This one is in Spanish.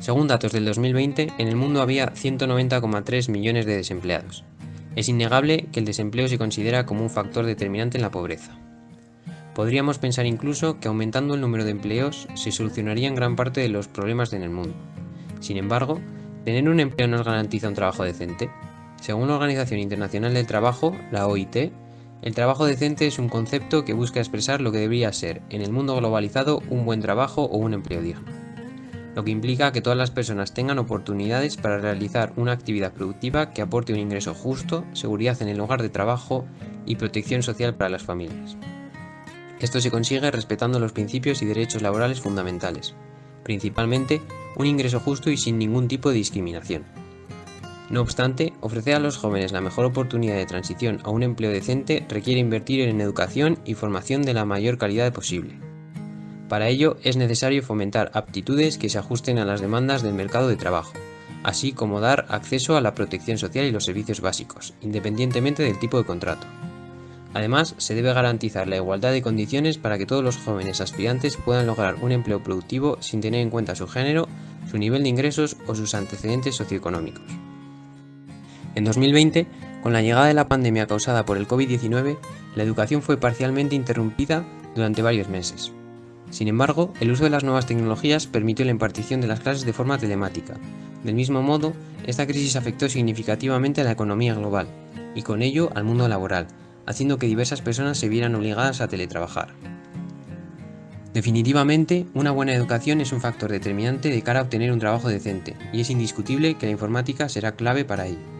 Según datos del 2020, en el mundo había 190,3 millones de desempleados. Es innegable que el desempleo se considera como un factor determinante en la pobreza. Podríamos pensar incluso que aumentando el número de empleos se solucionarían gran parte de los problemas en el mundo. Sin embargo, tener un empleo nos garantiza un trabajo decente. Según la Organización Internacional del Trabajo, la OIT, el trabajo decente es un concepto que busca expresar lo que debería ser, en el mundo globalizado, un buen trabajo o un empleo digno. Lo que implica que todas las personas tengan oportunidades para realizar una actividad productiva que aporte un ingreso justo, seguridad en el lugar de trabajo y protección social para las familias. Esto se consigue respetando los principios y derechos laborales fundamentales, principalmente un ingreso justo y sin ningún tipo de discriminación. No obstante, ofrecer a los jóvenes la mejor oportunidad de transición a un empleo decente requiere invertir en educación y formación de la mayor calidad posible. Para ello es necesario fomentar aptitudes que se ajusten a las demandas del mercado de trabajo, así como dar acceso a la protección social y los servicios básicos, independientemente del tipo de contrato. Además, se debe garantizar la igualdad de condiciones para que todos los jóvenes aspirantes puedan lograr un empleo productivo sin tener en cuenta su género, su nivel de ingresos o sus antecedentes socioeconómicos. En 2020, con la llegada de la pandemia causada por el COVID-19, la educación fue parcialmente interrumpida durante varios meses. Sin embargo, el uso de las nuevas tecnologías permitió la impartición de las clases de forma telemática. Del mismo modo, esta crisis afectó significativamente a la economía global, y con ello al mundo laboral, haciendo que diversas personas se vieran obligadas a teletrabajar. Definitivamente, una buena educación es un factor determinante de cara a obtener un trabajo decente, y es indiscutible que la informática será clave para ello.